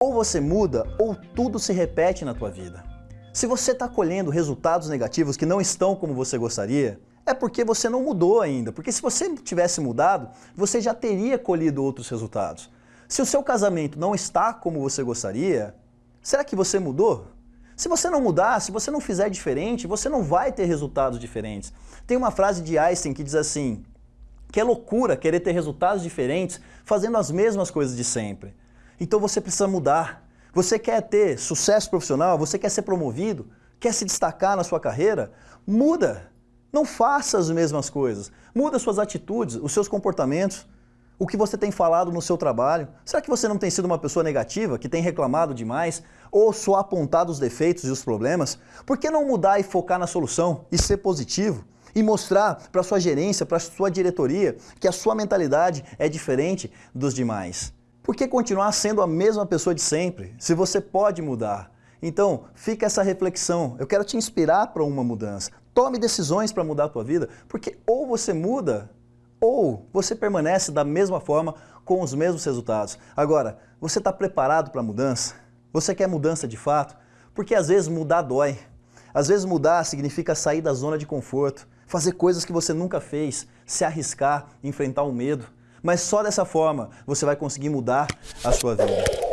Ou você muda, ou tudo se repete na tua vida. Se você está colhendo resultados negativos que não estão como você gostaria, é porque você não mudou ainda. Porque se você tivesse mudado, você já teria colhido outros resultados. Se o seu casamento não está como você gostaria, será que você mudou? Se você não mudar, se você não fizer diferente, você não vai ter resultados diferentes. Tem uma frase de Einstein que diz assim, que é loucura querer ter resultados diferentes fazendo as mesmas coisas de sempre. Então você precisa mudar. Você quer ter sucesso profissional, você quer ser promovido, quer se destacar na sua carreira? Muda. Não faça as mesmas coisas. Muda suas atitudes, os seus comportamentos, o que você tem falado no seu trabalho. Será que você não tem sido uma pessoa negativa, que tem reclamado demais, ou só apontado os defeitos e os problemas? Por que não mudar e focar na solução e ser positivo? E mostrar para sua gerência, para sua diretoria, que a sua mentalidade é diferente dos demais. Por que continuar sendo a mesma pessoa de sempre, se você pode mudar? Então, fica essa reflexão. Eu quero te inspirar para uma mudança. Tome decisões para mudar a tua vida, porque ou você muda, ou você permanece da mesma forma com os mesmos resultados. Agora, você está preparado para a mudança? Você quer mudança de fato? Porque às vezes mudar dói. Às vezes mudar significa sair da zona de conforto, fazer coisas que você nunca fez, se arriscar, enfrentar o medo. Mas só dessa forma você vai conseguir mudar a sua vida.